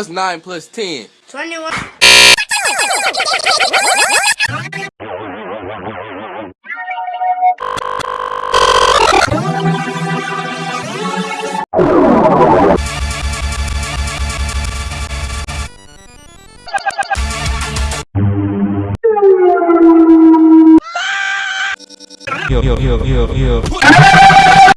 What's 9 plus 10? 21. Yo, yo, yo, yo, yo.